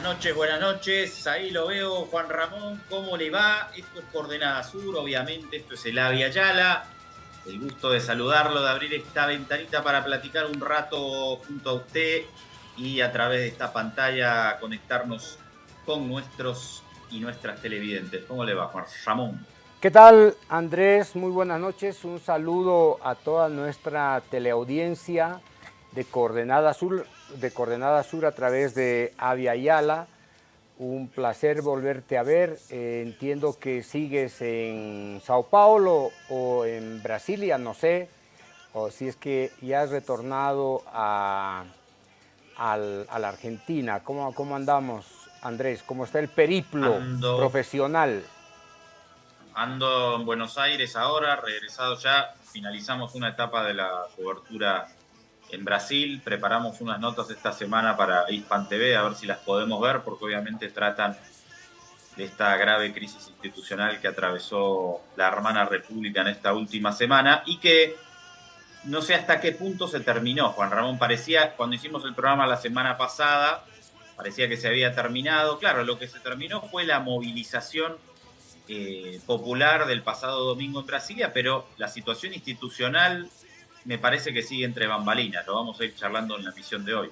Buenas noches, buenas noches. Ahí lo veo, Juan Ramón. ¿Cómo le va? Esto es Coordenada Sur, obviamente. Esto es el Avia Yala. El gusto de saludarlo, de abrir esta ventanita para platicar un rato junto a usted y a través de esta pantalla conectarnos con nuestros y nuestras televidentes. ¿Cómo le va, Juan Ramón? ¿Qué tal, Andrés? Muy buenas noches. Un saludo a toda nuestra teleaudiencia de Coordenada Sur, de Coordenada Sur a través de Avia Yala. Un placer volverte a ver. Eh, entiendo que sigues en Sao Paulo o en Brasilia, no sé, o si es que ya has retornado a, la Argentina. ¿Cómo, ¿Cómo, andamos, Andrés? ¿Cómo está el periplo profesional? Ando en Buenos Aires ahora, regresado ya. Finalizamos una etapa de la cobertura en Brasil. Preparamos unas notas esta semana para Hispan TV, a ver si las podemos ver, porque obviamente tratan de esta grave crisis institucional que atravesó la hermana república en esta última semana y que no sé hasta qué punto se terminó. Juan Ramón parecía, cuando hicimos el programa la semana pasada, parecía que se había terminado. Claro, lo que se terminó fue la movilización eh, popular del pasado domingo en Brasilia, pero la situación institucional me parece que sigue entre bambalinas. Lo vamos a ir charlando en la misión de hoy.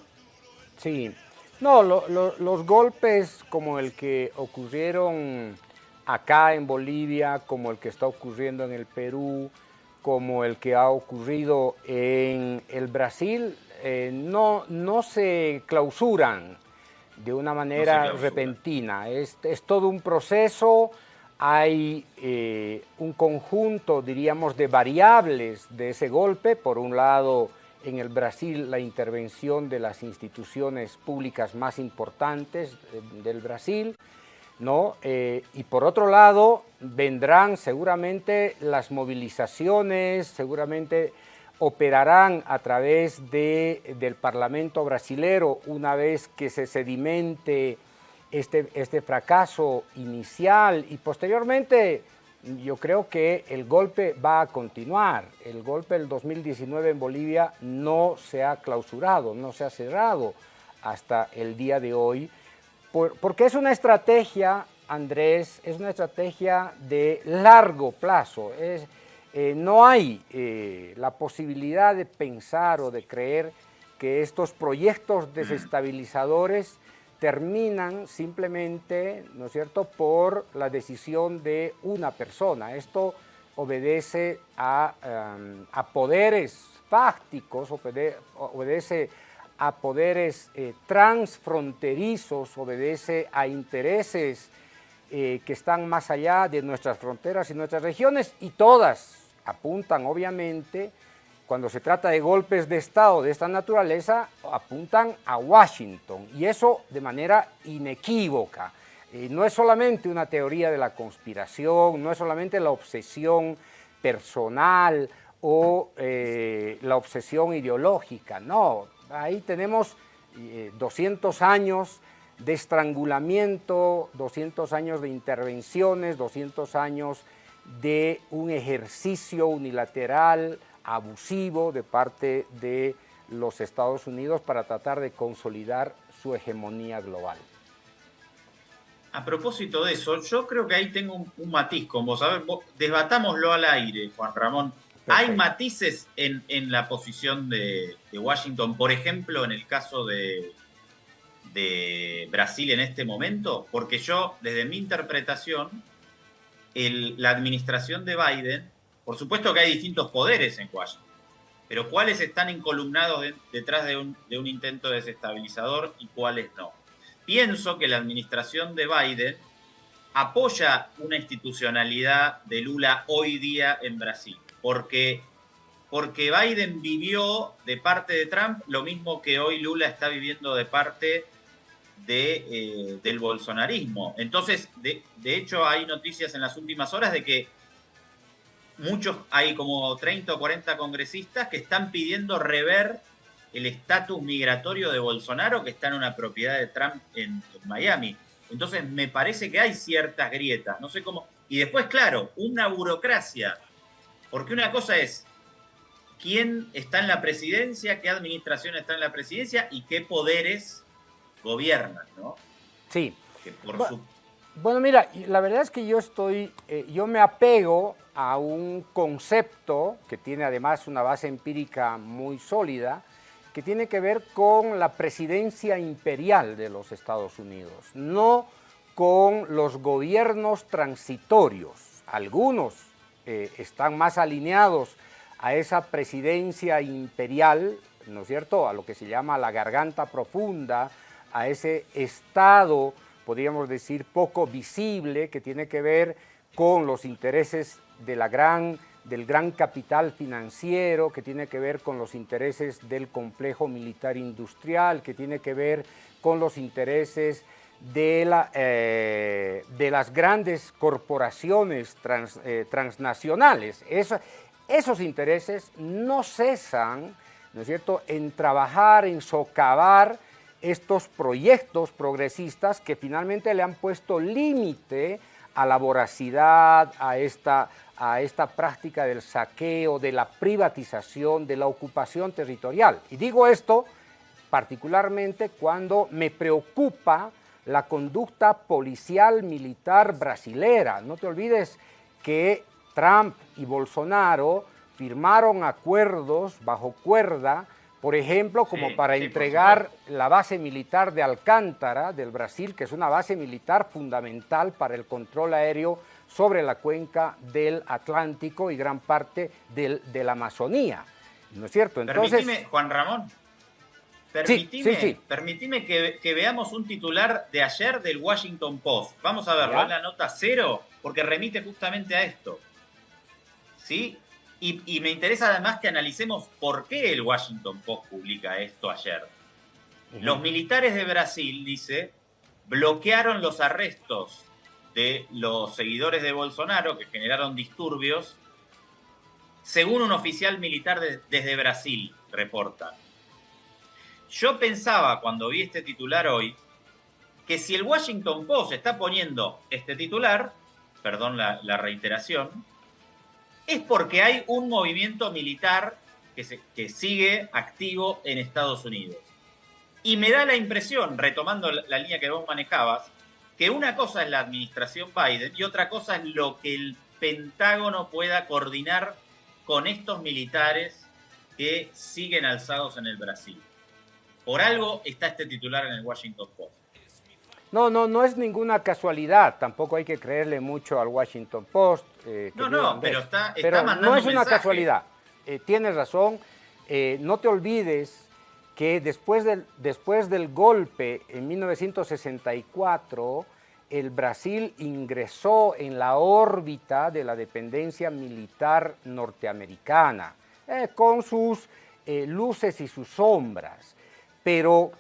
Sí. No, los golpes como el que ocurrieron acá en Bolivia, como el que está ocurriendo en el Perú, como el que ha ocurrido en el Brasil, eh, no, no se clausuran de una manera repentina. Es, es todo un proceso hay eh, un conjunto, diríamos, de variables de ese golpe. Por un lado, en el Brasil, la intervención de las instituciones públicas más importantes eh, del Brasil, ¿no? Eh, y por otro lado, vendrán seguramente las movilizaciones, seguramente operarán a través de, del Parlamento brasilero una vez que se sedimente este, este fracaso inicial y posteriormente yo creo que el golpe va a continuar. El golpe del 2019 en Bolivia no se ha clausurado, no se ha cerrado hasta el día de hoy, porque es una estrategia, Andrés, es una estrategia de largo plazo. Es, eh, no hay eh, la posibilidad de pensar o de creer que estos proyectos desestabilizadores terminan simplemente, ¿no es cierto?, por la decisión de una persona. Esto obedece a, em, poderes fácticos, obedece a poderes eh, transfronterizos, obedece a intereses eh, que están más allá de nuestras fronteras y nuestras regiones y todas apuntan obviamente cuando se trata de golpes de Estado de esta naturaleza, apuntan a Washington, y eso de manera inequívoca. Eh, no es solamente una teoría de la conspiración, no es solamente la obsesión personal o eh, la obsesión ideológica, no. Ahí tenemos 200 eh, años de estrangulamiento, 200 años de intervenciones, 200 años de un ejercicio unilateral abusivo de parte de los Estados Unidos para tratar de consolidar su hegemonía global. A propósito de eso, yo creo que ahí tengo un, matiz, como sabes, desbatámoslo al aire, Juan Ramón. ¿Hay matices en, la posición de, Washington, por ejemplo, en el caso de, de Brasil en este momento? Porque yo, desde mi interpretación, la administración de Biden por supuesto que hay distintos poderes en Washington, pero cuáles están encolumnados detrás de un, intento desestabilizador y cuáles no. Pienso que la administración de Biden apoya una institucionalidad de Lula hoy día en Brasil, porque, porque Biden vivió de parte de Trump lo mismo que hoy Lula está viviendo de parte de, eh, del bolsonarismo. Entonces, de, de hecho, hay noticias en las últimas horas de que muchos, hay como 30 o 40 congresistas que están pidiendo rever el estatus migratorio de Bolsonaro que está en una propiedad de Trump en, Miami. Entonces me parece que hay ciertas grietas, no sé cómo. Y después, claro, una burocracia, porque una cosa es quién está en la presidencia, qué administración está en la presidencia y qué poderes gobiernan, ¿no? Sí. bueno, mira, la verdad es que yo estoy, eh, yo me apego a un concepto que tiene además una base empírica muy sólida, que tiene que ver con la presidencia imperial de los Estados Unidos, no con los gobiernos transitorios. Algunos eh, están más alineados a esa presidencia imperial, ¿no es cierto?, a lo que se llama la garganta profunda, a ese estado, podríamos decir, poco visible, que tiene que ver con los intereses de la gran, del gran capital financiero, que tiene que ver con los intereses del complejo militar industrial, que tiene que ver con los intereses de, la, eh, de las grandes corporaciones eh, transnacionales. esos intereses no cesan, ¿no es cierto?, en trabajar, en socavar estos proyectos progresistas que finalmente le han puesto límite a la voracidad, a esta, a esta práctica del saqueo, de la privatización, de la ocupación territorial. Y digo esto particularmente cuando me preocupa la conducta policial militar brasilera. No te olvides que Trump y Bolsonaro firmaron acuerdos bajo cuerda, por ejemplo, como para entregar la base militar de Alcántara del Brasil, que es una base militar fundamental para el control aéreo sobre la cuenca del Atlántico y gran parte del, de la Amazonía. ¿No es cierto? Entonces, Juan Ramón, Permitime, que, veamos un titular de ayer del Washington Post. Vamos a verlo en la nota cero, porque remite justamente a esto. ¿Sí? Y, me interesa además que analicemos por qué el Washington Post publica esto ayer. Los militares de Brasil, dice, bloquearon los arrestos de los seguidores de Bolsonaro que generaron disturbios, según un oficial militar desde Brasil, reporta. Yo pensaba cuando vi este titular hoy que si el Washington Post está poniendo este titular, perdón la, reiteración, es porque hay un movimiento militar que, sigue activo en Estados Unidos. Y me da la impresión, retomando la línea que vos manejabas, que una cosa es la administración Biden y otra cosa es lo que el Pentágono pueda coordinar con estos militares que siguen alzados en el Brasil. Por algo está este titular en el Washington Post. No, no, no es ninguna casualidad. Tampoco hay que creerle mucho al Washington Post. Eh, no, no, pero está, pero no es una casualidad. Eh, tienes razón. Eh, no te olvides que después del, después del golpe en 1964, el Brasil ingresó en la órbita de la dependencia militar norteamericana, con sus luces y sus sombras. Pero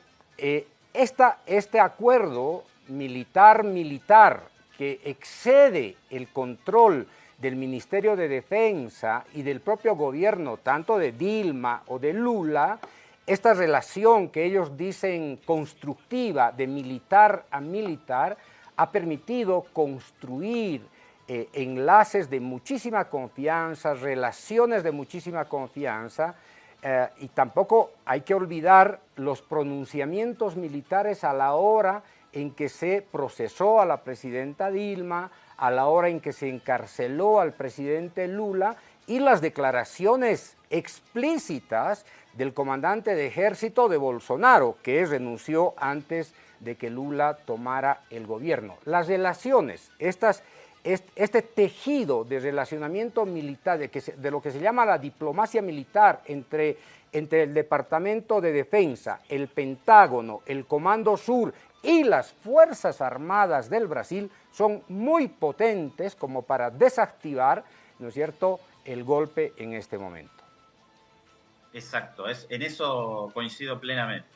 eh, este acuerdo militar-militar que excede el control del Ministerio de Defensa y del propio gobierno, tanto de Dilma o de Lula, esta relación que ellos dicen constructiva de militar a militar, ha permitido construir eh, enlaces de muchísima confianza, relaciones de muchísima confianza, eh, y tampoco hay que olvidar los pronunciamientos militares a la hora en que se procesó a la presidenta Dilma, a la hora en que se encarceló al presidente Lula y las declaraciones explícitas del comandante de ejército de Bolsonaro, que renunció antes de que Lula tomara el gobierno. Las relaciones, estas este tejido de relacionamiento militar, de, lo que se llama la diplomacia militar entre, entre el Departamento de Defensa, el Pentágono, el Comando Sur y las Fuerzas Armadas del Brasil son muy potentes como para desactivar, ¿no es cierto?, el golpe en este momento. Exacto, es, en eso coincido plenamente.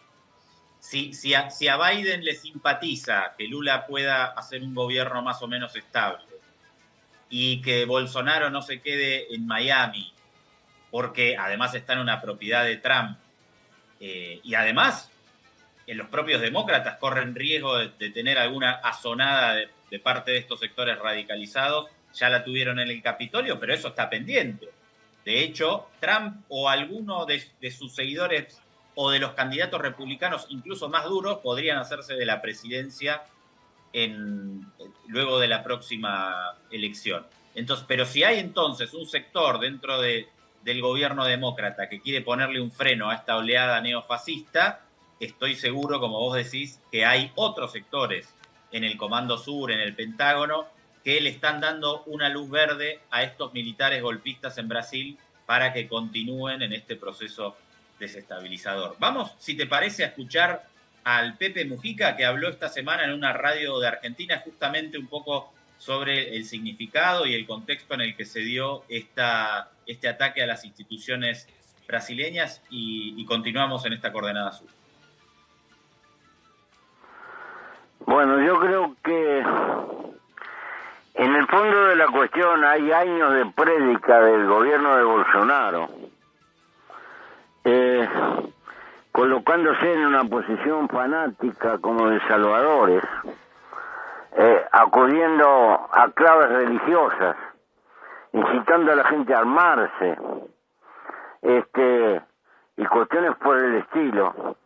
Si, si, si a Biden le simpatiza que Lula pueda hacer un gobierno más o menos estable, y que Bolsonaro no se quede en Miami, porque además está en una propiedad de Trump. Eh, y además, en los propios demócratas corren riesgo de, tener alguna azonada de, parte de estos sectores radicalizados. Ya la tuvieron en el Capitolio, pero eso está pendiente. De hecho, Trump o alguno de, de sus seguidores o de los candidatos republicanos, incluso más duros, podrían hacerse de la presidencia en, luego de la próxima elección. Entonces, pero si hay entonces un sector dentro de, del gobierno demócrata que quiere ponerle un freno a esta oleada neofascista, estoy seguro, como vos decís, que hay otros sectores en el Comando Sur, en el Pentágono, que le están dando una luz verde a estos militares golpistas en Brasil para que continúen en este proceso desestabilizador. Vamos, si te parece, a escuchar al Pepe Mujica, que habló esta semana en una radio de Argentina justamente un poco sobre el significado y el contexto en el que se dio esta, este ataque a las instituciones brasileñas y, continuamos en esta coordenada sur. Bueno, yo creo que en el fondo de la cuestión hay años de prédica del gobierno de Bolsonaro, eh, colocándose en una posición fanática como de salvadores eh, acudiendo a claves religiosas, incitando a la gente a armarse, este, y cuestiones por el estilo,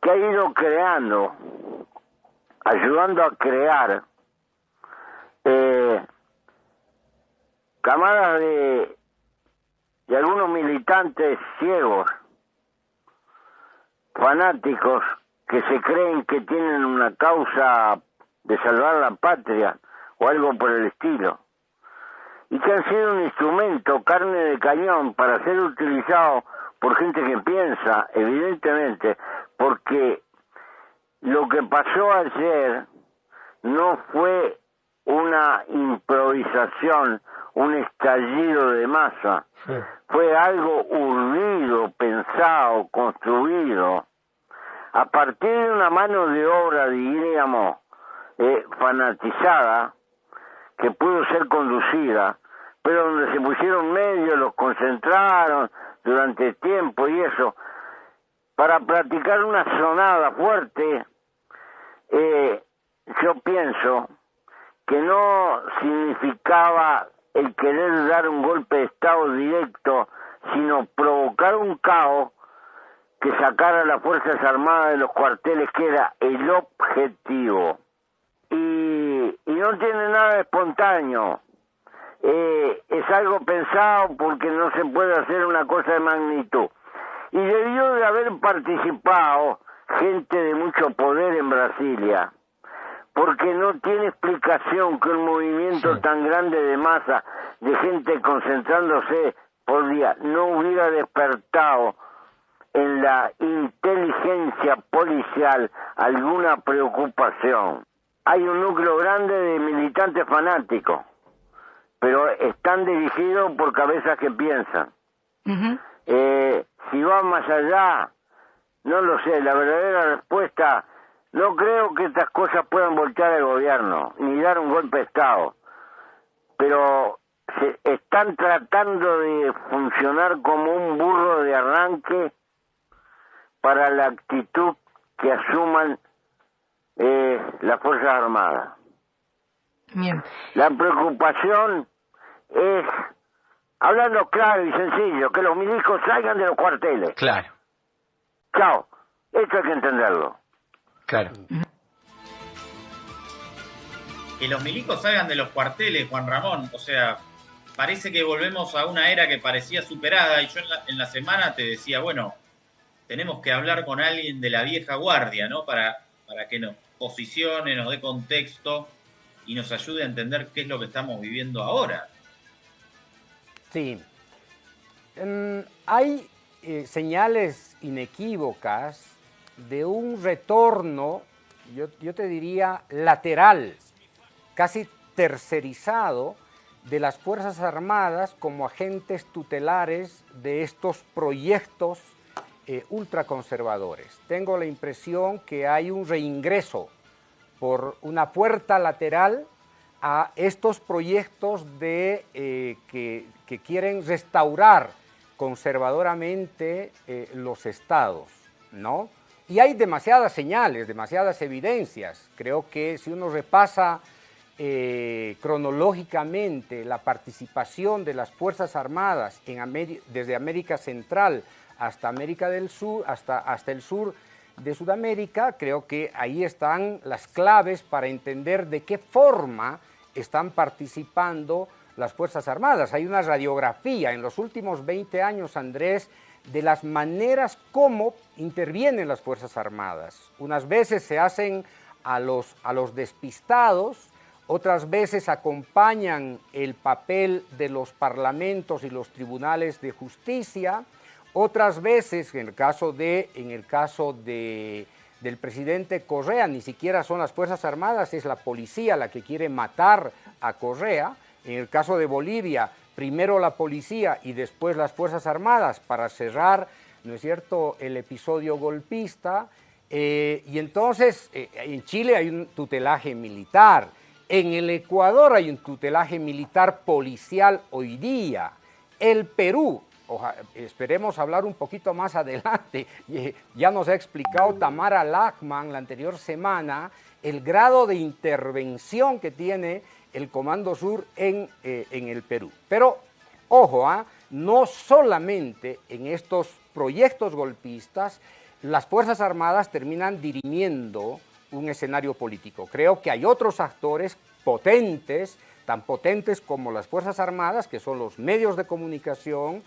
que ha ido creando, ayudando a crear eh, camadas de, de algunos militantes ciegos, fanáticos, que se creen que tienen una causa de salvar la patria o algo por el estilo, y que han sido un instrumento, carne de cañón, para ser utilizado por gente que piensa, evidentemente, porque lo que pasó ayer no fue una improvisación, un estallido de masa, fue algo urdido, pensado, construido, a partir de una mano de obra, diríamos, eh, fanatizada que pudo ser conducida, pero donde se pusieron medios, los concentraron durante tiempo y eso, para practicar una sonada fuerte, eh, yo pienso que no significaba el querer dar un golpe de Estado directo, sino provocar un caos que sacara a las Fuerzas Armadas de los cuarteles, que era el objetivo y, no tiene nada espontáneo. Eh, es algo pensado porque no se puede hacer una cosa de magnitud. Y debió de haber participado gente de mucho poder en Brasilia, porque no tiene explicación que un movimiento tan grande de masa, de gente concentrándose por día, no hubiera despertado en la inteligencia policial alguna preocupación. Hay un núcleo grande de militantes fanáticos, pero están dirigidos por cabezas que piensan. eh, si va más allá, no lo sé, la verdadera respuesta, no creo que estas cosas puedan voltear el gobierno, ni dar un golpe de Estado, pero se están tratando de funcionar como un burro de arranque para la actitud que asuman eh, las Fuerzas Armadas. Bien. La preocupación es, hablando claro y sencillo, que los milicos salgan de los cuarteles. Claro. Chao. Esto hay que entenderlo. Claro. Que los milicos salgan de los cuarteles, Juan Ramón. O sea, parece que volvemos a una era que parecía superada. Y yo en la, en la semana te decía, bueno, tenemos que hablar con alguien de la vieja guardia, ¿no? Para para que nos posicione, nos dé contexto y nos ayude a entender qué es lo que estamos viviendo ahora. Sí. hay eh, señales inequívocas de un retorno, yo, yo te diría, lateral, casi tercerizado, de las Fuerzas Armadas como agentes tutelares de estos proyectos eh, ultraconservadores. Tengo la impresión que hay un reingreso por una puerta lateral a estos proyectos de, eh, que, quieren restaurar conservadoramente eh, los estados, ¿no? Y hay demasiadas señales, demasiadas evidencias. Creo que si uno repasa cronológicamente la participación de las Fuerzas Armadas desde América Central hasta América del Sur, hasta, hasta el sur, de Sudamérica, creo que ahí están las claves para entender de qué forma están participando las Fuerzas Armadas. Hay una radiografía en los últimos 20 años, Andrés, de las maneras como intervienen las Fuerzas Armadas. Unas veces se hacen a los, a los despistados, otras veces acompañan el papel de los parlamentos y los tribunales de justicia, otras veces, en el caso, de, en el caso de, del presidente Correa, ni siquiera son las Fuerzas Armadas, es la policía la que quiere matar a Correa. En el caso de Bolivia, primero la policía y después las Fuerzas Armadas para cerrar, ¿no es cierto?, el episodio golpista. Eh, y entonces, eh, en Chile hay un tutelaje militar, en el Ecuador hay un tutelaje militar policial hoy día. El Perú esperemos hablar un poquito más adelante. Ya nos ha explicado Tamara Lachman la anterior semana el grado de intervención que tiene el Comando Sur en, eh, en el Perú. Pero, ojo, ¿ah? no solamente en estos proyectos golpistas, las Fuerzas Armadas terminan dirimiendo un escenario político. Creo que hay otros actores potentes, tan potentes como las Fuerzas Armadas, que son los medios de comunicación,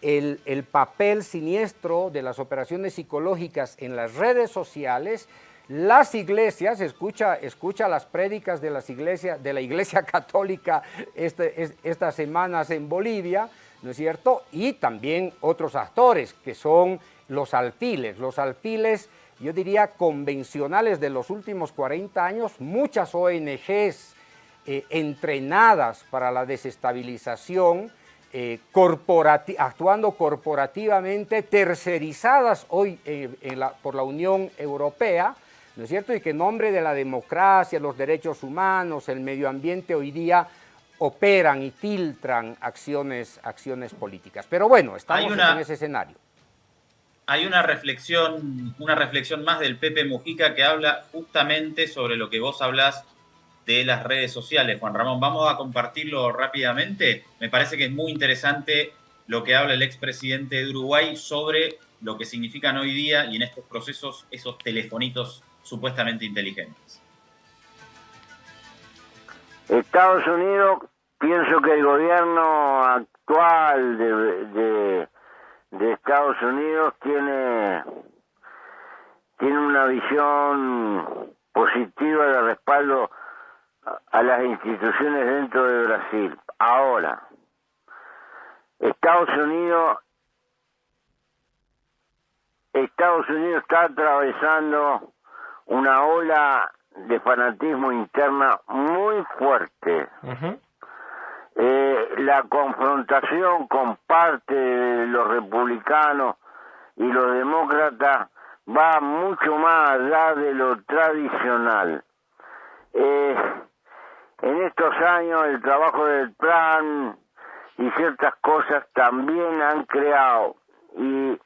el, papel siniestro de las operaciones psicológicas en las redes sociales, las iglesias, escucha, escucha las prédicas de, las iglesias, de la iglesia católica este, estas semanas en Bolivia, ¿no es cierto? Y también otros actores que son los alfiles, los alfiles, yo diría, convencionales de los últimos 40 años, muchas ONGs eh, entrenadas para la desestabilización, eh, actuando corporativamente, tercerizadas hoy eh, por la Unión Europea, ¿no es cierto? Y que en nombre de la democracia, los derechos humanos, el medio ambiente, hoy día operan y filtran acciones, acciones políticas. Pero bueno, estamos en ese escenario. Hay una reflexión, una reflexión más del Pepe Mujica que habla justamente sobre lo que vos hablás de las redes sociales. Juan Ramón, vamos a compartirlo rápidamente. Me parece que es muy interesante lo que habla el expresidente de Uruguay sobre lo que significan hoy día y en estos procesos esos telefonitos supuestamente inteligentes. Estados Unidos, pienso que el gobierno actual de, de, Estados Unidos tiene, tiene una visión positiva de respaldo a las instituciones dentro de Brasil. Ahora, Estados Unidos Estados Unidos está atravesando una ola de fanatismo interna muy fuerte. eh, la confrontación con parte de los republicanos y los demócratas va mucho más allá de lo tradicional. Eh, en estos años el trabajo del plan y ciertas cosas también han creado y,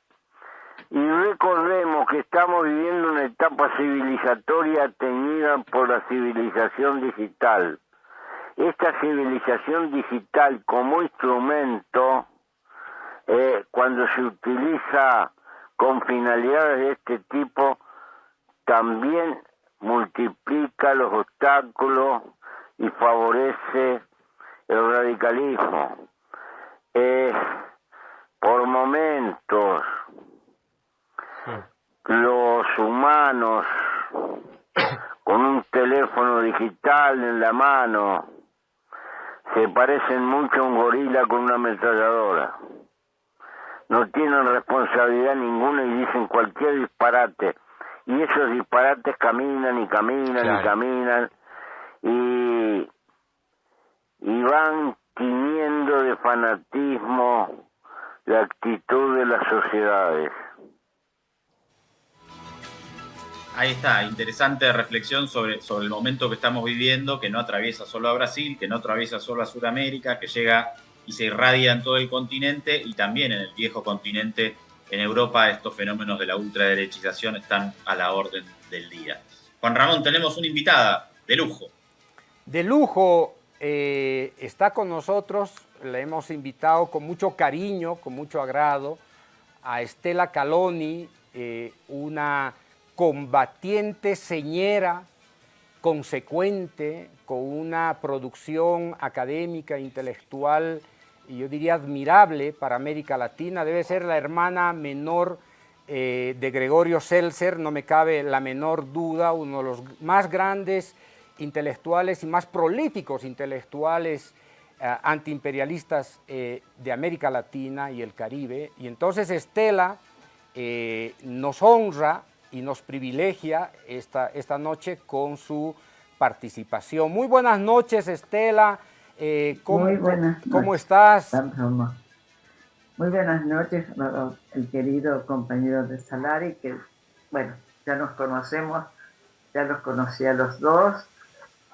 y recordemos que estamos viviendo una etapa civilizatoria teñida por la civilización digital. Esta civilización digital como instrumento, eh, cuando se utiliza con finalidades de este tipo, también multiplica los obstáculos y favorece el radicalismo. Es por momentos los humanos con un teléfono digital en la mano se parecen mucho a un gorila con una ametralladora. No tienen responsabilidad ninguna y dicen cualquier disparate. Y esos disparates caminan y caminan y caminan y, y van tiniendo de fanatismo la actitud de las sociedades. Ahí está, interesante reflexión sobre, el momento que estamos viviendo, que no atraviesa solo a Brasil, que no atraviesa solo a Sudamérica, que llega y se irradia en todo el continente y también en el viejo continente, en Europa, estos fenómenos de la ultraderechización están a la orden del día. Juan Ramón, tenemos una invitada de lujo de lujo eh, está con nosotros, la hemos invitado con mucho cariño, con mucho agrado, a Estela Caloni, eh, una combatiente señera, consecuente, con una producción académica, intelectual, y yo diría admirable para América Latina. Debe ser la hermana menor eh, de Gregorio Seltzer, no me cabe la menor duda, uno de los más grandes intelectuales y más prolíficos intelectuales eh, antiimperialistas eh, de América Latina y el Caribe. Y entonces Estela nos honra y nos privilegia esta, esta noche con su participación. Muy buenas noches, Estela. ¿cómo, Muy buenas ¿Cómo estás? Muy buenas noches, el querido compañero de Salari, que, bueno, ya nos conocemos, ya los conocí a los dos,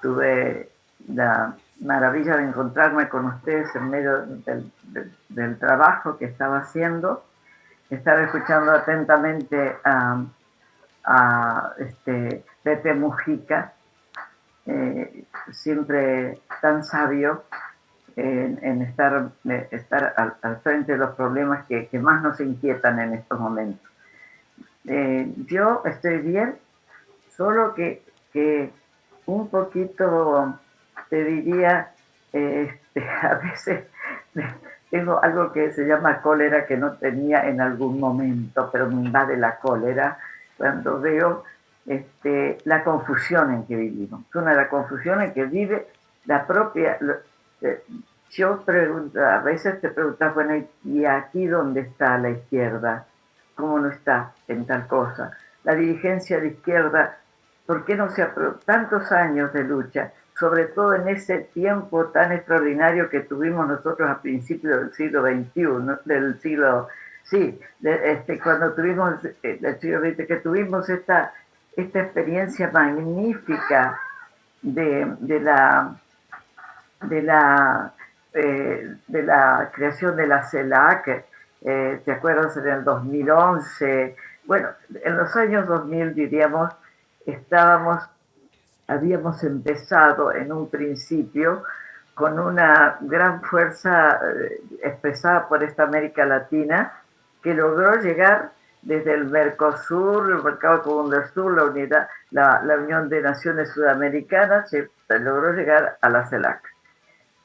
tuve la maravilla de encontrarme con ustedes en medio del, trabajo que estaba haciendo, estaba escuchando atentamente a, a este, Pepe Mujica, eh, siempre tan sabio, en, estar, estar al, frente de los problemas que, más nos inquietan en estos momentos. Eh, yo estoy bien, solo que, que un poquito, te diría, este, a veces tengo algo que se llama cólera que no tenía en algún momento, pero me invade la cólera cuando veo este, la confusión en que vivimos. Una de las confusiones que vive la propia, eh, yo pregunto, a veces te preguntas, bueno, ¿y aquí dónde está la izquierda? ¿Cómo no está en tal cosa? La dirigencia de izquierda, ¿por qué no se ha tantos años de lucha? Sobre todo en ese tiempo tan extraordinario que tuvimos nosotros a principios del siglo XXI, del siglo, sí, este, cuando tuvimos, eh, que tuvimos esta, esta experiencia magnífica de, la de la, eh, de la creación de la CELAC, eh, ¿te acuerdas? En el 2011, bueno, en los años 2000 diríamos, estábamos, habíamos empezado en un principio con una gran fuerza expresada por esta América Latina que logró llegar desde el Mercosur, el Mercado Común del Sur, la, unidad, la, la Unión de Naciones Sudamericanas, se logró llegar a la CELAC.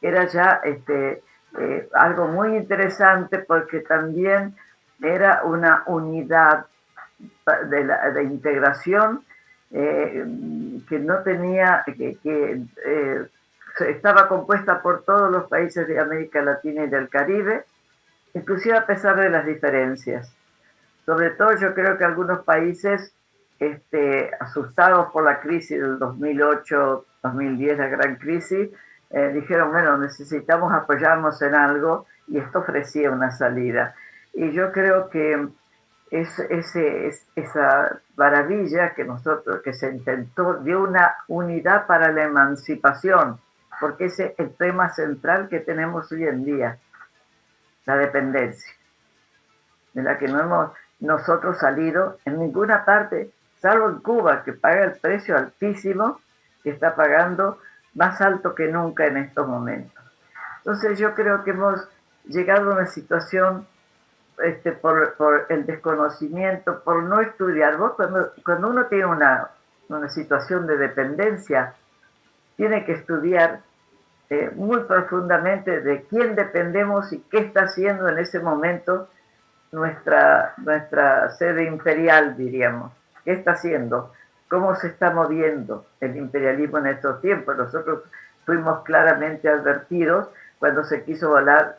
Era ya este, eh, algo muy interesante porque también era una unidad de, integración eh, que no tenía, que, eh, estaba compuesta por todos los países de América Latina y del Caribe, inclusive a pesar de las diferencias. Sobre todo yo creo que algunos países este, asustados por la crisis del 2008-2010, la gran crisis, eh, dijeron, bueno, necesitamos apoyarnos en algo y esto ofrecía una salida. Y yo creo que es, ese, esa maravilla que nosotros, que se intentó, dio una unidad para la emancipación, porque ese es el tema central que tenemos hoy en día, la dependencia, de la que no hemos nosotros salido en ninguna parte, salvo en Cuba, que paga el precio altísimo que está pagando más alto que nunca en estos momentos. Entonces yo creo que hemos llegado a una situación este, por, el desconocimiento, por no estudiar. Vos cuando, cuando uno tiene una, una situación de dependencia, tiene que estudiar eh, muy profundamente de quién dependemos y qué está haciendo en ese momento nuestra, nuestra sede imperial, diríamos. ¿Qué está haciendo? cómo se está moviendo el imperialismo en estos tiempos. Nosotros fuimos claramente advertidos cuando se quiso volar,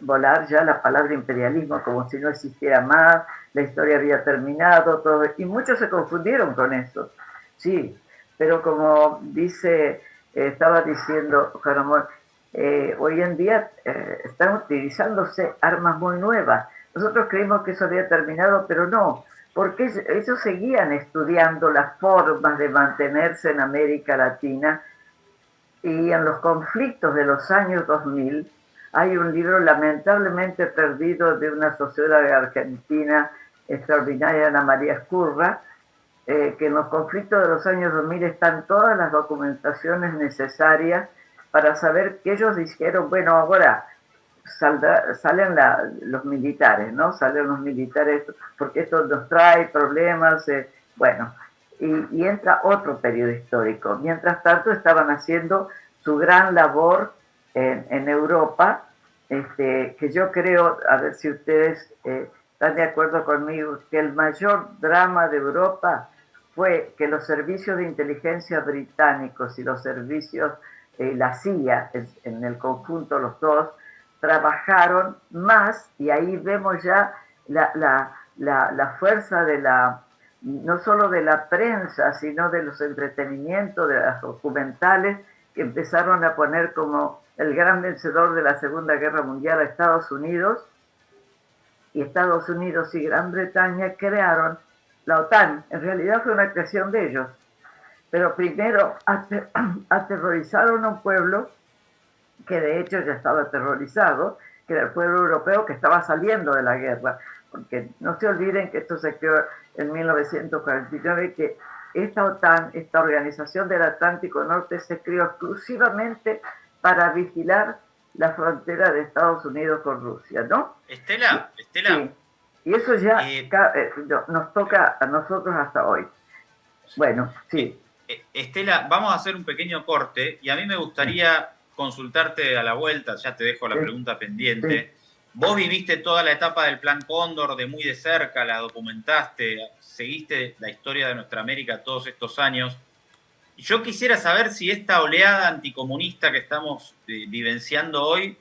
volar ya la palabra imperialismo como si no existiera más, la historia había terminado, todo, y muchos se confundieron con eso. Sí, pero como dice, eh, estaba diciendo Juan eh, hoy en día eh, están utilizándose armas muy nuevas. Nosotros creímos que eso había terminado, pero no porque ellos seguían estudiando las formas de mantenerse en América Latina y en los conflictos de los años 2000 hay un libro lamentablemente perdido de una socióloga argentina extraordinaria, Ana María Escurra, eh, que en los conflictos de los años 2000 están todas las documentaciones necesarias para saber que ellos dijeron, bueno, ahora salen los militares, ¿no? Salen los militares porque esto nos trae problemas, eh, Bueno, y, entra otro periodo histórico. Mientras tanto estaban haciendo su gran labor en, Europa, este, que yo creo, a ver si ustedes eh, están de acuerdo conmigo, que el mayor drama de Europa fue que los servicios de inteligencia británicos y los servicios, eh, la CIA, en, el conjunto los dos, trabajaron más y ahí vemos ya la, la, la fuerza de la, no solo de la prensa, sino de los entretenimientos, de las documentales, que empezaron a poner como el gran vencedor de la Segunda Guerra Mundial a Estados Unidos, y Estados Unidos y Gran Bretaña crearon la OTAN. En realidad fue una creación de ellos. Pero primero aterrorizaron a un pueblo que de hecho ya estaba aterrorizado, que era el pueblo europeo que estaba saliendo de la guerra. Porque no se olviden que esto se creó en 1949 que esta OTAN, esta organización del Atlántico Norte, se creó exclusivamente para vigilar la frontera de Estados Unidos con Rusia, ¿no? Estela, Estela. Y eso ya eh, eh, nos toca a nosotros hasta hoy. Bueno, sí. Eh, Estela, vamos a hacer un pequeño corte y a mí me gustaría consultarte a la vuelta, ya te dejo la pregunta pendiente. Vos viviste toda la etapa del Plan Cóndor de muy de cerca, la documentaste, seguiste la historia de nuestra América todos estos años. Yo quisiera saber si esta oleada anticomunista que estamos eh, vivenciando hoy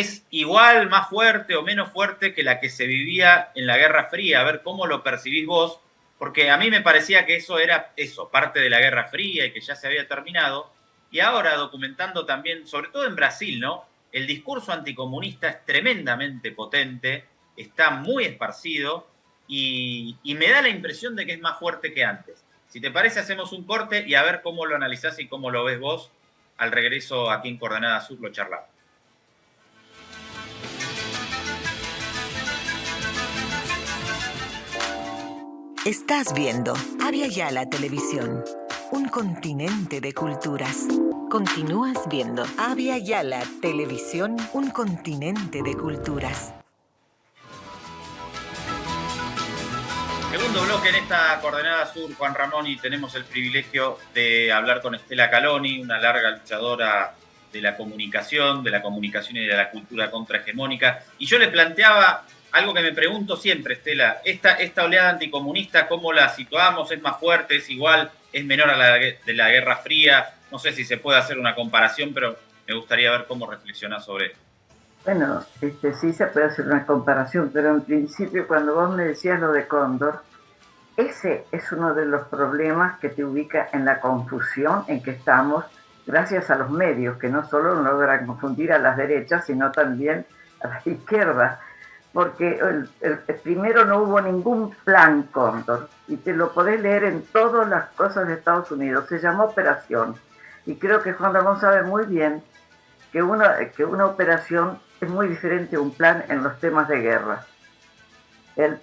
es igual, más fuerte o menos fuerte que la que se vivía en la Guerra Fría. A ver cómo lo percibís vos, porque a mí me parecía que eso era eso, parte de la Guerra Fría y que ya se había terminado. Y ahora documentando también, sobre todo en Brasil, ¿no? el discurso anticomunista es tremendamente potente, está muy esparcido y, me da la impresión de que es más fuerte que antes. Si te parece, hacemos un corte y a ver cómo lo analizás y cómo lo ves vos. Al regreso aquí en Coordenada Sur lo charlamos. Estás viendo Avia Yala Televisión, un continente de culturas. Continúas viendo Avia Yala Televisión, un continente de culturas. Segundo bloque en esta coordenada sur, Juan Ramón, y tenemos el privilegio de hablar con Estela Caloni, una larga luchadora de la comunicación, de la comunicación y de la cultura contrahegemónica. Y yo le planteaba algo que me pregunto siempre, Estela, esta, esta oleada anticomunista, ¿cómo la situamos? ¿Es más fuerte? ¿Es igual? ¿Es menor a la de la Guerra Fría? No sé si se puede hacer una comparación, pero me gustaría ver cómo reflexionás sobre esto. Bueno, este, sí se puede hacer una comparación, pero en principio cuando vos me decías lo de Cóndor, ese es uno de los problemas que te ubica en la confusión en que estamos gracias a los medios, que no solo logran confundir a las derechas, sino también a las izquierdas porque el, primero no hubo ningún plan Cóndor, y te lo podés leer en todas las cosas de Estados Unidos, se llamó operación, y creo que Juan Ramón sabe muy bien que una, que una operación es muy diferente a un plan en los temas de guerra. El,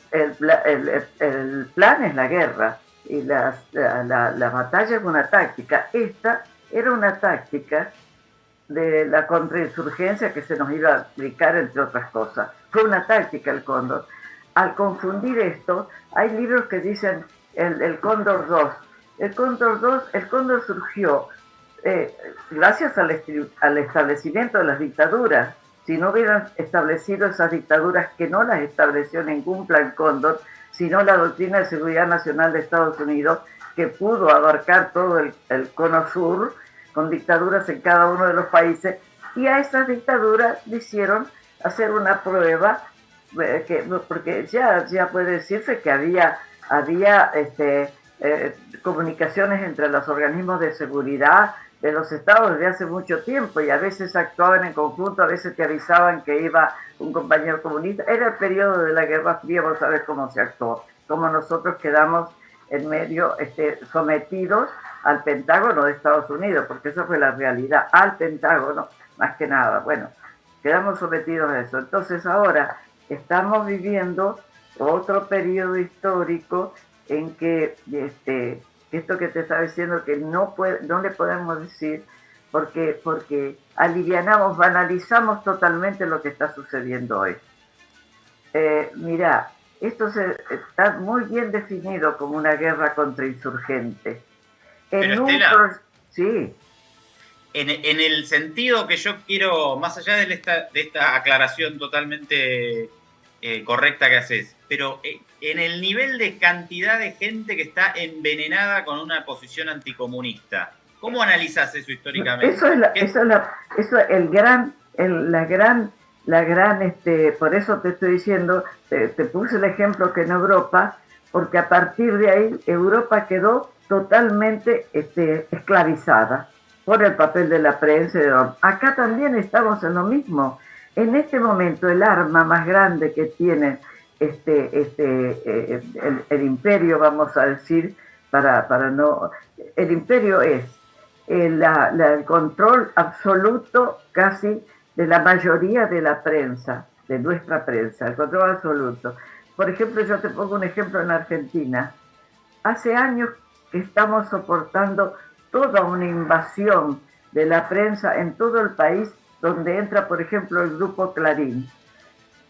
plan es la guerra y la, la batalla es una táctica. Esta era una táctica de la contrainsurgencia que se nos iba a aplicar, entre otras cosas. Fue una táctica el cóndor. Al confundir esto, hay libros que dicen el, cóndor 2. El cóndor 2, el cóndor surgió eh, gracias al, al establecimiento de las dictaduras. Si no hubieran establecido esas dictaduras, que no las estableció ningún plan cóndor, sino la doctrina de seguridad nacional de Estados Unidos, que pudo abarcar todo el, el cono sur, con dictaduras en cada uno de los países, y a esas dictaduras le hicieron hacer una prueba, eh, que, porque ya, ya puede decirse que había, había este, eh, comunicaciones entre los organismos de seguridad de los estados desde hace mucho tiempo y a veces actuaban en conjunto, a veces te avisaban que iba un compañero comunista. Era el periodo de la Guerra Fría, vos sabés cómo se actuó, cómo nosotros quedamos en medio este, sometidos al Pentágono de Estados Unidos, porque esa fue la realidad, al Pentágono, más que nada. Bueno, quedamos sometidos a eso. Entonces ahora estamos viviendo otro periodo histórico en que este, esto que te estaba diciendo que no, puede, no le podemos decir porque, porque alivianamos, banalizamos totalmente lo que está sucediendo hoy. Eh, mira, esto se, está muy bien definido como una guerra contra insurgentes. En sí. En, el sentido que yo quiero, más allá de esta, de esta aclaración totalmente eh, correcta que haces, pero eh, en el nivel de cantidad de gente que está envenenada con una posición anticomunista, ¿cómo analizas eso históricamente? Eso es, la, eso es, la, eso es el gran, el, la gran la gran, este, por eso te estoy diciendo, te, puse el ejemplo que en Europa, porque a partir de ahí Europa quedó totalmente este, esclavizada por el papel de la prensa. Acá también estamos en lo mismo. En este momento el arma más grande que tiene este, este, eh, el, imperio, vamos a decir, para, para no... El imperio es el, el control absoluto casi de la mayoría de la prensa, de nuestra prensa, el control absoluto. Por ejemplo, yo te pongo un ejemplo en Argentina. Hace años que estamos soportando toda una invasión de la prensa en todo el país, donde entra, por ejemplo, el grupo Clarín.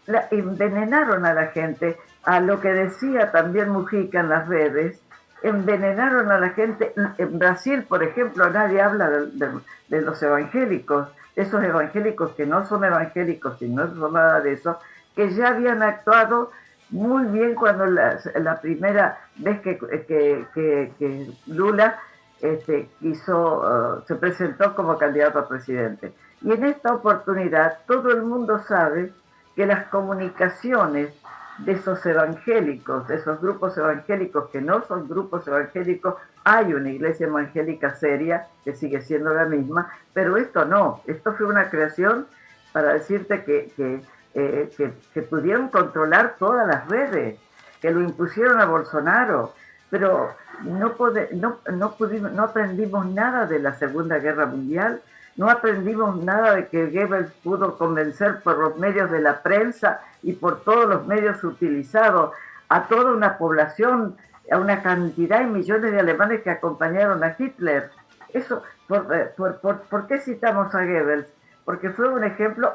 La, envenenaron a la gente, a lo que decía también Mujica en las redes, envenenaron a la gente. En Brasil, por ejemplo, nadie habla de los evangélicos esos evangélicos que no son evangélicos y no son nada de eso, que ya habían actuado muy bien cuando la, primera vez que, que, Lula este, hizo, uh, se presentó como candidato a presidente. Y en esta oportunidad todo el mundo sabe que las comunicaciones de esos evangélicos, de esos grupos evangélicos que no son grupos evangélicos, hay una iglesia evangélica seria que sigue siendo la misma, pero esto no, esto fue una creación para decirte que, que, eh, pudieron controlar todas las redes, que lo impusieron a Bolsonaro, pero no, no, no, pudimos, no aprendimos nada de la Segunda Guerra Mundial, no aprendimos nada de que Goebbels pudo convencer por los medios de la prensa y por todos los medios utilizados a toda una población, a una cantidad de millones de alemanes que acompañaron a Hitler. Eso, ¿por, eh, por, qué citamos a Goebbels? Porque fue un ejemplo,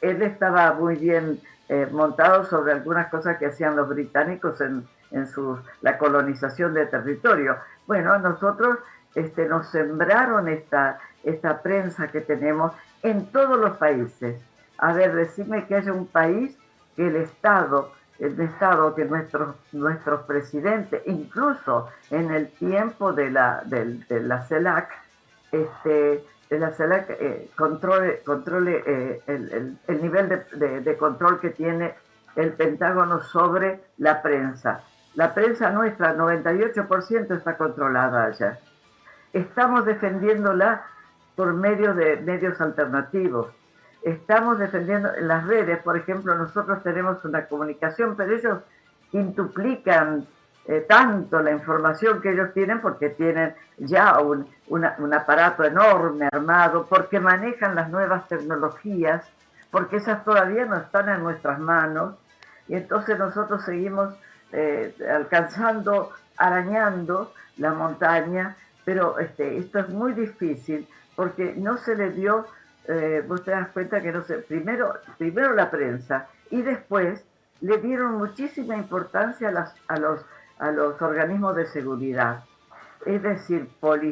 él estaba muy bien eh, montado sobre algunas cosas que hacían los británicos en, en su, la colonización de territorio. Bueno, nosotros este, nos sembraron esta, esta prensa que tenemos en todos los países. A ver, decime que haya un país que el Estado, el Estado que nuestros, nuestros presidentes, incluso en el tiempo de la, de, la CELAC, este, de la CELAC eh, controle, controle eh, el, el, nivel de, de, control que tiene el Pentágono sobre la prensa. La prensa nuestra, 98% está controlada allá. Estamos defendiéndola por medio de medios alternativos. Estamos defendiendo las redes, por ejemplo, nosotros tenemos una comunicación, pero ellos intuplican eh, tanto la información que ellos tienen porque tienen ya un, un aparato enorme armado, porque manejan las nuevas tecnologías, porque esas todavía no están en nuestras manos y entonces nosotros seguimos eh, alcanzando, arañando la montaña, pero este, esto es muy difícil porque no se le dio, eh, vos te das cuenta que no se, primero, primero la prensa y después le dieron muchísima importancia a, a, los, a los organismos de seguridad. Es decir, por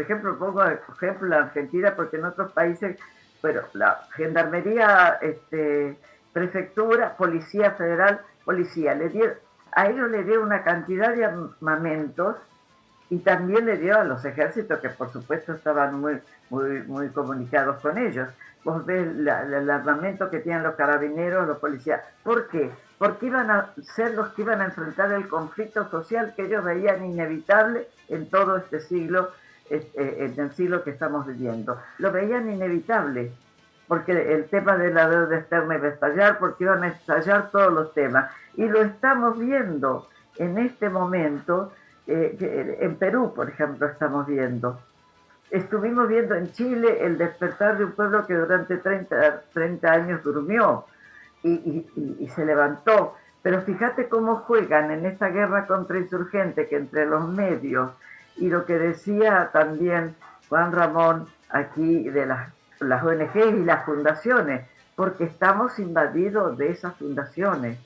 ejemplo, pongo ejemplo la Argentina porque en otros países, pero la gendarmería, este, prefectura, policía federal, policía, le dieron, a ellos le dieron una cantidad de armamentos y también le dio a los ejércitos que por supuesto estaban muy, muy, comunicados con ellos. Vos ves el armamento que tienen los carabineros, los policías. ¿Por qué? Porque iban a ser los que iban a enfrentar el conflicto social que ellos veían inevitable en todo este siglo, este, en el siglo que estamos viviendo. Lo veían inevitable, porque el tema de la deuda externa iba a estallar, porque iban a estallar todos los temas. Y lo estamos viendo en este momento eh, en Perú, por ejemplo, estamos viendo. Estuvimos viendo en Chile el despertar de un pueblo que durante 30, 30 años durmió y, se levantó. Pero fíjate cómo juegan en esta guerra contra insurgentes que entre los medios y lo que decía también Juan Ramón aquí de las, las ONG y las fundaciones, porque estamos invadidos de esas fundaciones.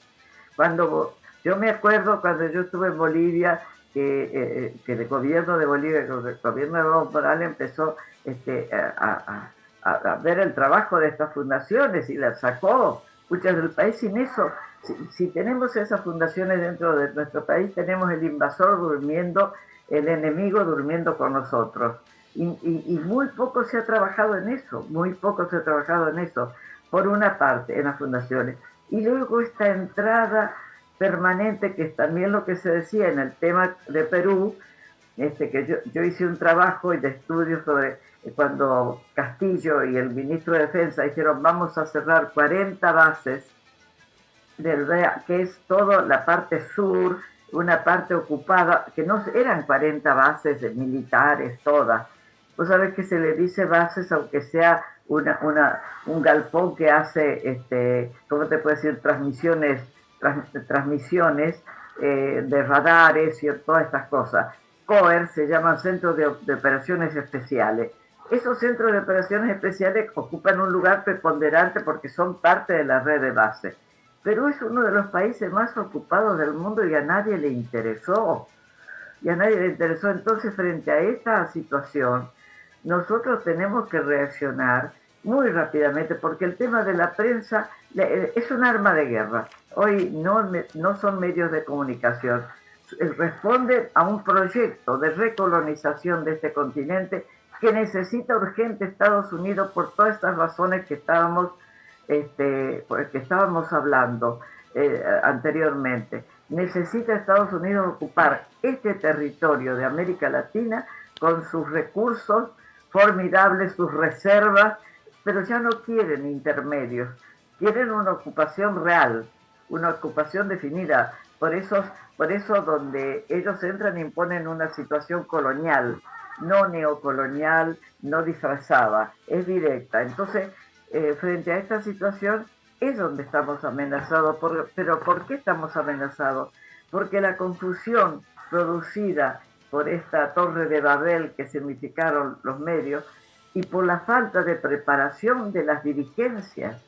Cuando Yo me acuerdo cuando yo estuve en Bolivia, que, eh, eh, que el gobierno de Bolivia, el gobierno de Evo Morales empezó este, a, ver el trabajo de estas fundaciones y las sacó muchas del país. Sin eso, si, tenemos esas fundaciones dentro de nuestro país, tenemos el invasor durmiendo, el enemigo durmiendo con nosotros. Y, muy poco se ha trabajado en eso, muy poco se ha trabajado en eso, por una parte, en las fundaciones. Y luego esta entrada permanente, que es también lo que se decía en el tema de Perú, este, que yo, hice un trabajo de estudio sobre cuando Castillo y el ministro de Defensa dijeron vamos a cerrar 40 bases del que es toda la parte sur, una parte ocupada, que no eran 40 bases militares todas. Vos sabés que se le dice bases aunque sea una, un galpón que hace, este, ¿cómo te puedo decir?, transmisiones, transmisiones eh, de radares y todas estas cosas. COER se llaman Centros de, de Operaciones Especiales. Esos centros de operaciones especiales ocupan un lugar preponderante porque son parte de la red de base. Perú es uno de los países más ocupados del mundo y a nadie le interesó. Y a nadie le interesó. Entonces, frente a esta situación, nosotros tenemos que reaccionar muy rápidamente porque el tema de la prensa eh, es un arma de guerra. Hoy no, no son medios de comunicación. Responden a un proyecto de recolonización de este continente que necesita urgente Estados Unidos por todas estas razones que estábamos, este, que estábamos hablando eh, anteriormente. Necesita Estados Unidos ocupar este territorio de América Latina con sus recursos formidables, sus reservas, pero ya no quieren intermedios, quieren una ocupación real, una ocupación definida. Por eso, por eso donde ellos entran imponen una situación colonial, no neocolonial, no disfrazada, es directa. Entonces, eh, frente a esta situación es donde estamos amenazados. pero ¿por qué estamos amenazados? Porque la confusión producida por esta torre de Babel que significaron los medios y por la falta de preparación de las dirigencias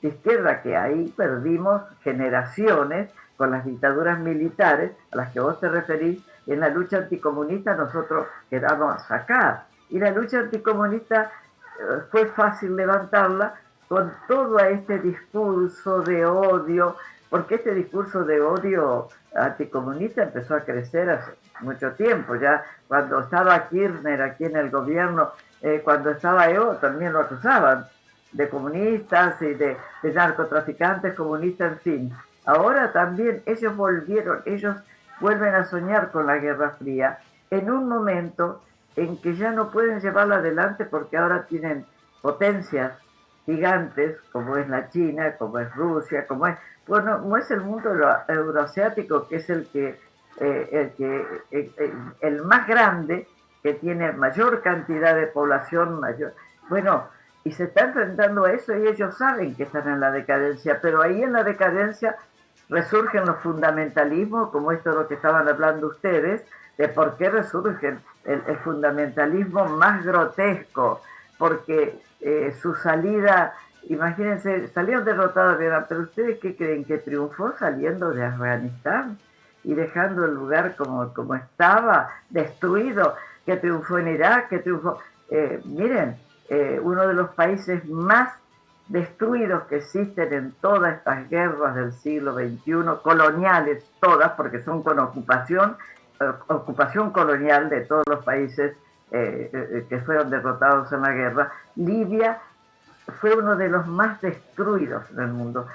de izquierda que ahí perdimos generaciones con las dictaduras militares a las que vos te referís en la lucha anticomunista nosotros quedamos a sacar. Y la lucha anticomunista eh, fue fácil levantarla con todo este discurso de odio, porque este discurso de odio anticomunista empezó a crecer hace mucho tiempo, ya cuando estaba Kirchner aquí en el gobierno, eh, cuando estaba yo también lo acusaban de comunistas y de, de narcotraficantes comunistas, en fin. Ahora también ellos volvieron, ellos vuelven a soñar con la Guerra Fría en un momento en que ya no pueden llevarla adelante porque ahora tienen potencias gigantes como es la China, como es Rusia, como es, bueno, no es el mundo euroasiático que es el que, eh, el, que el, más grande, que tiene mayor cantidad de población, mayor, bueno, y se está enfrentando a eso y ellos saben que están en la decadencia, pero ahí en la decadencia resurgen los fundamentalismos, como esto de lo que estaban hablando ustedes, de por qué resurgen el, fundamentalismo más grotesco, porque eh, su salida, imagínense, salieron derrotados de pero ustedes qué creen que triunfó saliendo de Afganistán y dejando el lugar como, como estaba, destruido, que triunfó en Irak, que triunfó, eh, miren, eh, uno de los países más destruidos que existen en todas estas guerras del siglo XXI, coloniales todas, porque son con ocupación, ocupación colonial de todos los países eh, eh, que fueron derrotados en la guerra. Libia fue uno de los más destruidos del mundo.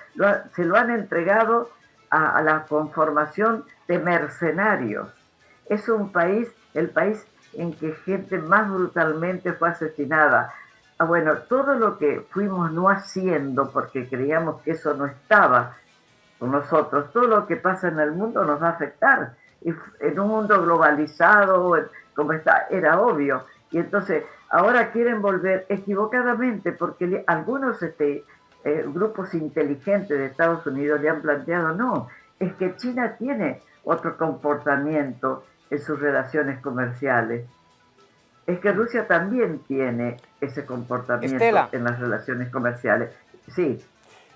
se lo han entregado a, a la conformación de mercenarios. Es un país, el país en que gente más brutalmente fue asesinada, Ah, bueno, todo lo que fuimos no haciendo porque creíamos que eso no estaba con nosotros, todo lo que pasa en el mundo nos va a afectar. En un mundo globalizado, como está, era obvio. Y entonces, ahora quieren volver equivocadamente porque algunos este, eh, grupos inteligentes de Estados Unidos le han planteado, no, es que China tiene otro comportamiento en sus relaciones comerciales es que Rusia también tiene ese comportamiento en las relaciones comerciales. Sí.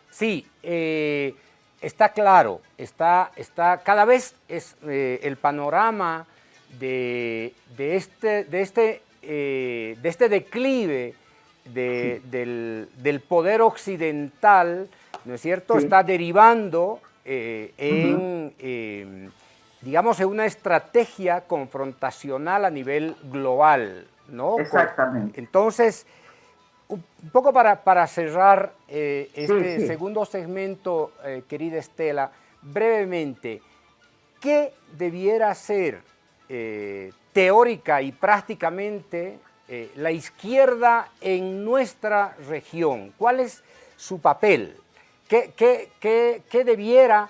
Sí, eh, está claro, está, está cada vez es eh, el panorama de, este, de, este, de este declive del, poder occidental, ¿no es cierto?, está derivando en, digamos, en una estrategia confrontacional a nivel global, ¿no? Exactamente. Entonces, un poco para, para cerrar eh, este segundo segmento, eh, querida Estela, brevemente, ¿qué debiera ser eh, teórica y prácticamente la izquierda en nuestra región? ¿Cuál es su papel? ¿Qué, qué debiera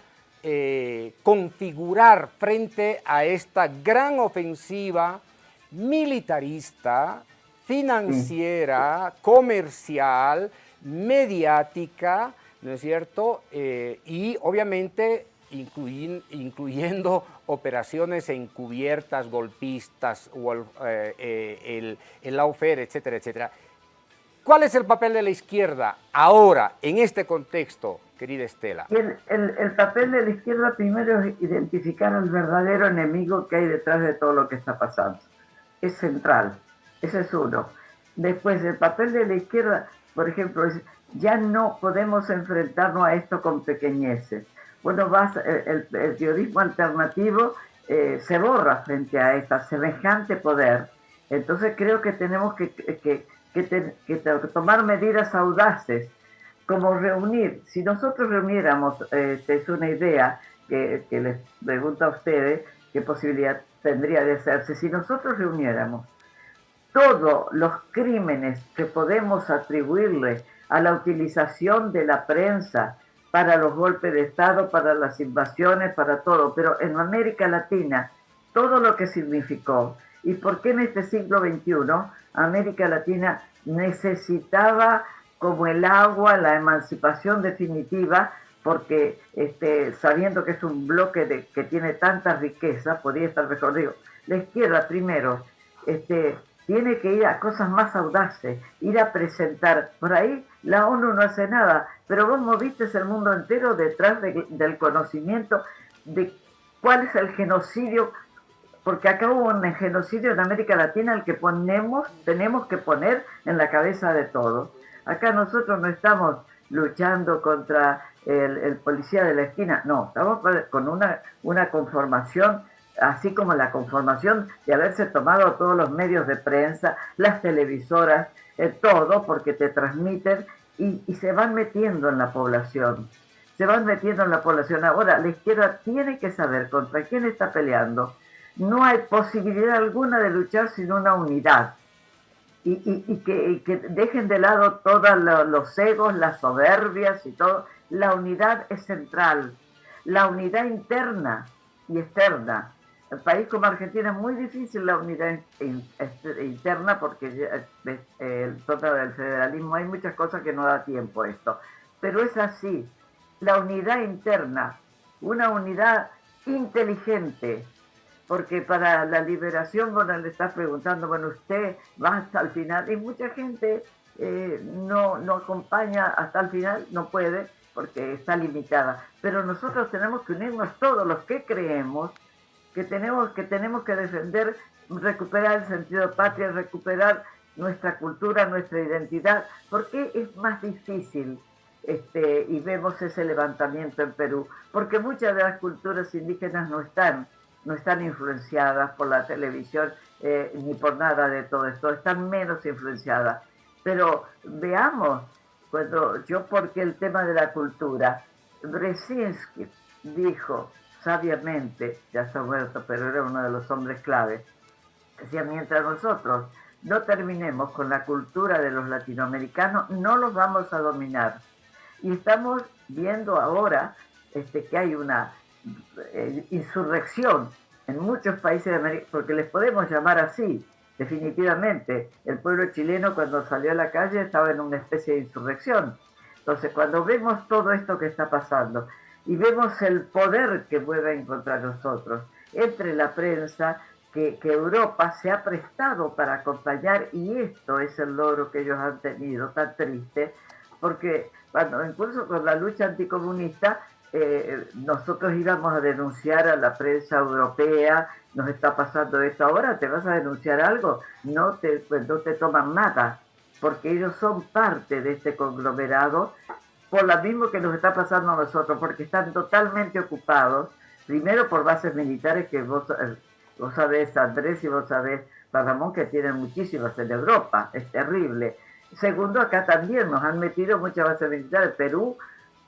configurar frente a esta gran ofensiva militarista, financiera, comercial, mediática, ¿no es cierto? Eh, y obviamente incluyendo operaciones encubiertas, golpistas, o el, eh, el, lawfare, etcétera, etcétera. ¿Cuál es el papel de la izquierda ahora, en este contexto, querida Estela? El, el, papel de la izquierda primero es identificar al verdadero enemigo que hay detrás de todo lo que está pasando. Es central. Ese es uno. Después, el papel de la izquierda, por ejemplo, es ya no podemos enfrentarnos a esto con pequeñeces. Bueno, vas, eh, el, periodismo alternativo eh, se borra frente a esta semejante poder. Entonces creo que tenemos que, que, tomar medidas audaces, como reunir. Si nosotros reuniéramos, eh, es una idea que, que les pregunto a ustedes, qué posibilidad tendría de hacerse, si nosotros reuniéramos todos los crímenes que podemos atribuirle a la utilización de la prensa para los golpes de Estado, para las invasiones, para todo, pero en América Latina, todo lo que significó y por qué en este siglo XXI América Latina necesitaba como el agua la emancipación definitiva, porque este, sabiendo que es un bloque que tiene tanta riqueza, podría estar mejor. Digo, la izquierda primero este, tiene que ir a cosas más audaces, ir a presentar. Por ahí la ONU no hace nada, pero vos moviste el mundo entero detrás del conocimiento de cuál es el genocidio, porque acá hubo un genocidio en América Latina al que ponemos, tenemos que poner en la cabeza de todos. Acá nosotros no estamos luchando contra el, policía de la esquina, no, estamos con una conformación así como la conformación de haberse tomado todos los medios de prensa, las televisoras, eh, todo, porque te transmiten y, se van metiendo en la población. Se van metiendo en la población. Ahora, la izquierda tiene que saber contra quién está peleando. No hay posibilidad alguna de luchar sin una unidad. Y, y, y que, que, dejen de lado todos los egos, las soberbias y todo. La unidad es central. La unidad interna y externa el país como Argentina es muy difícil la unidad este, interna porque el total del federalismo hay muchas cosas que no da tiempo esto. Pero es así, la unidad interna, una unidad inteligente, porque para la liberación, bueno, le estás preguntando, bueno, usted va hasta el final, y mucha gente eh, no, no acompaña hasta el final, no puede, porque está limitada. Pero nosotros tenemos que unirnos todos los que creemos que tenemos que, tenemos que defender, recuperar el sentido patria, recuperar nuestra cultura, nuestra identidad. ¿Por qué es más difícil? Este, y vemos ese levantamiento en Perú, porque muchas de las culturas indígenas no están, no están influenciadas por la televisión eh, ni por nada de todo esto, están menos influenciadas. Pero veamos, cuando yo, porque el tema de la cultura, Brzezinski dijo, sabiamente, ya está muerto, pero era uno de los hombres clave, decía, mientras nosotros no terminemos con la cultura de los latinoamericanos, no los vamos a dominar. Y estamos viendo ahora este, que hay una eh, insurrección en muchos países de América, porque les podemos llamar así, definitivamente. El pueblo chileno cuando salió a la calle estaba en una especie de insurrección. Entonces, cuando vemos todo esto que está pasando, y vemos el poder que mueven contra nosotros entre la prensa que, Europa se ha prestado para acompañar y esto es el logro que ellos han tenido tan triste porque cuando incluso con la lucha anticomunista eh, nosotros íbamos a denunciar a la prensa europea, nos está pasando esto ahora, ¿te vas a denunciar algo? No te, pues, no te toman nada, porque ellos son parte de este conglomerado, por lo mismo que nos está pasando a nosotros, porque están totalmente ocupados, primero por bases militares que vos, eh, vos sabés, Andrés, y vos sabés, Ramón, que tienen muchísimas en Europa, es terrible. Segundo, acá también nos han metido muchas bases militares, Perú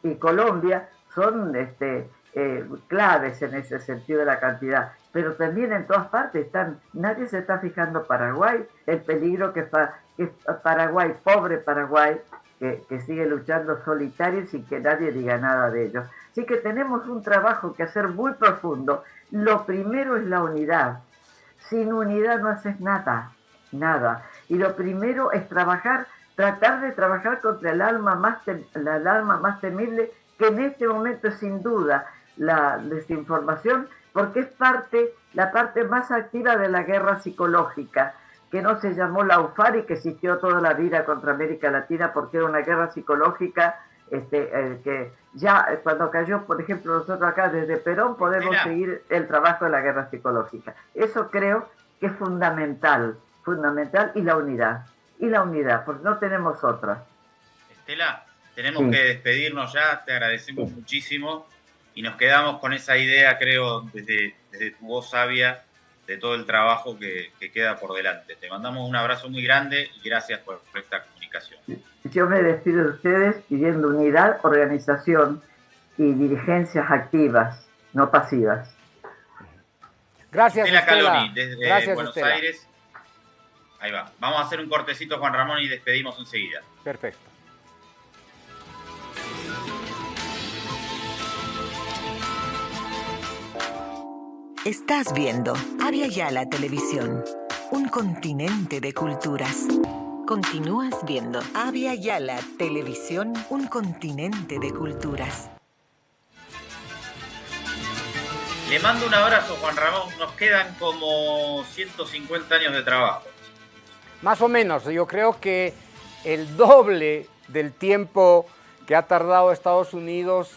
y Colombia, son este, eh, claves en ese sentido de la cantidad, pero también en todas partes están, nadie se está fijando Paraguay, el peligro que, que Paraguay, pobre Paraguay, que, que, sigue luchando solitario sin que nadie diga nada de ellos. Así que tenemos un trabajo que hacer muy profundo. Lo primero es la unidad. Sin unidad no haces nada, nada. Y lo primero es trabajar, tratar de trabajar contra el alma más, la alma más temible que en este momento es sin duda la desinformación, porque es parte, la parte más activa de la guerra psicológica, que no se llamó la UFAR y que existió toda la vida contra América Latina porque era una guerra psicológica este, eh, que ya eh, cuando cayó, por ejemplo, nosotros acá desde Perón podemos seguir el trabajo de la guerra psicológica. Eso creo que es fundamental, fundamental y la unidad, y la unidad, porque no tenemos otra. Estela, tenemos que despedirnos ya, te agradecemos muchísimo y nos quedamos con esa idea, creo, desde, tu voz sabia, de todo el trabajo que, queda por delante. Te mandamos un abrazo muy grande y gracias por, esta comunicación. Yo me despido de ustedes pidiendo unidad, organización y dirigencias activas, no pasivas. Gracias, Estela Caloni, desde Buenos Aires. Ahí va. Vamos a hacer un cortecito, Juan Ramón, y despedimos enseguida. Perfecto. Estás viendo Avia Yala Televisión, un continente de culturas. Continúas viendo Avia Yala Televisión, un continente de culturas. Le mando un abrazo, Juan Ramón. Nos quedan como 150 años de trabajo. Más o menos. Yo creo que el doble del tiempo que ha tardado Estados Unidos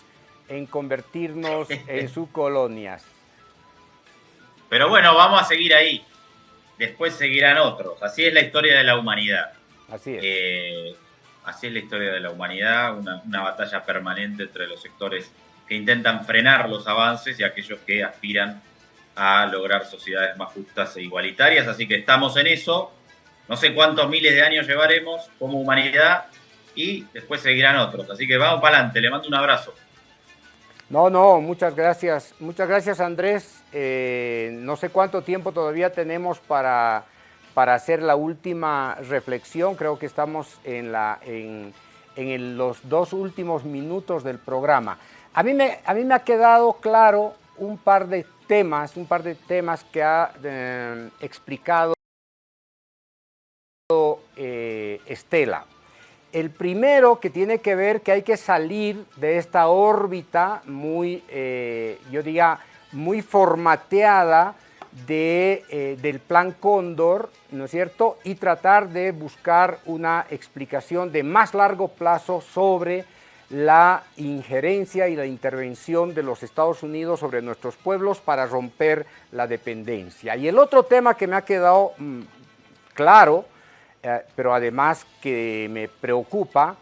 en convertirnos en sus colonias. Pero bueno, vamos a seguir ahí. Después seguirán otros. Así es la historia de la humanidad. Así es. Eh, así es la historia de la humanidad, una, batalla permanente entre los sectores que intentan frenar los avances y aquellos que aspiran a lograr sociedades más justas e igualitarias. Así que estamos en eso. No sé cuántos miles de años llevaremos como humanidad y después seguirán otros. Así que vamos para adelante. Le mando un abrazo. No, no, muchas gracias. Muchas gracias, Andrés. Eh, no sé cuánto tiempo todavía tenemos para, para hacer la última reflexión. Creo que estamos en, la, en, en los dos últimos minutos del programa. A mí, me, a mí me ha quedado claro un par de temas, un par de temas que ha eh, explicado eh, Estela. El primero que tiene que ver que hay que salir de esta órbita muy, eh, yo diría, muy formateada de, eh, del plan Cóndor, ¿no es cierto? Y tratar de buscar una explicación de más largo plazo sobre la injerencia y la intervención de los Estados Unidos sobre nuestros pueblos para romper la dependencia. Y el otro tema que me ha quedado mm, claro pero además que me preocupa,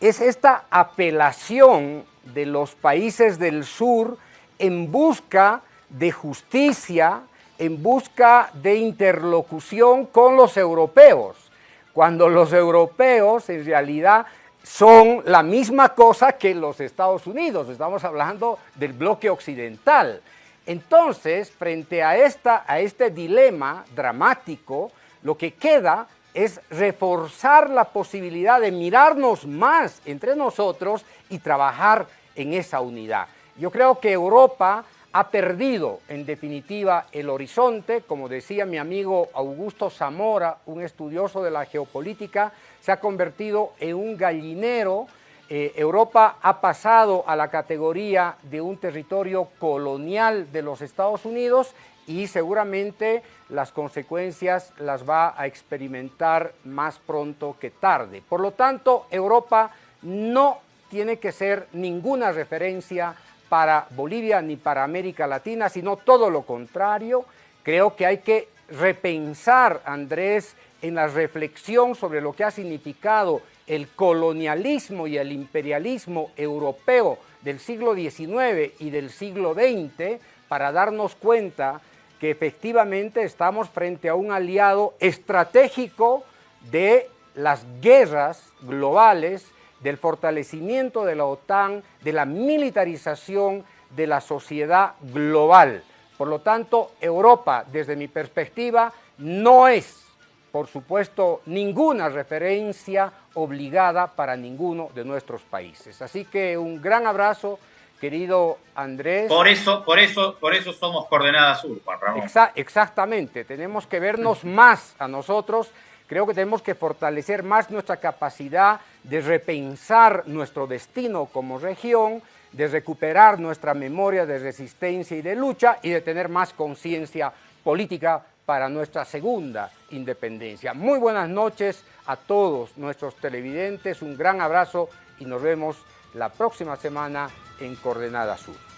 es esta apelación de los países del sur en busca de justicia, en busca de interlocución con los europeos, cuando los europeos en realidad son la misma cosa que los Estados Unidos, estamos hablando del bloque occidental. Entonces, frente a, esta, a este dilema dramático, lo que queda es reforzar la posibilidad de mirarnos más entre nosotros y trabajar en esa unidad. Yo creo que Europa ha perdido en definitiva el horizonte, como decía mi amigo Augusto Zamora, un estudioso de la geopolítica, se ha convertido en un gallinero. Eh, Europa ha pasado a la categoría de un territorio colonial de los Estados Unidos y seguramente las consecuencias las va a experimentar más pronto que tarde. Por lo tanto, Europa no tiene que ser ninguna referencia para Bolivia ni para América Latina, sino todo lo contrario. Creo que hay que repensar, Andrés, en la reflexión sobre lo que ha significado el colonialismo y el imperialismo europeo del siglo XIX y del siglo XX para darnos cuenta que efectivamente estamos frente a un aliado estratégico de las guerras globales, del fortalecimiento de la OTAN, de la militarización de la sociedad global. Por lo tanto, Europa, desde mi perspectiva, no es, por supuesto, ninguna referencia obligada para ninguno de nuestros países. Así que un gran abrazo, querido Andrés. Por eso, por eso, por eso somos Coordenada Sur, Juan Ramón. exactamente, tenemos que vernos más a nosotros. Creo que tenemos que fortalecer más nuestra capacidad de repensar nuestro destino como región, de recuperar nuestra memoria de resistencia y de lucha y de tener más conciencia política para nuestra segunda independencia. Muy buenas noches a todos nuestros televidentes, un gran abrazo y nos vemos la próxima semana en Coordenada Sur.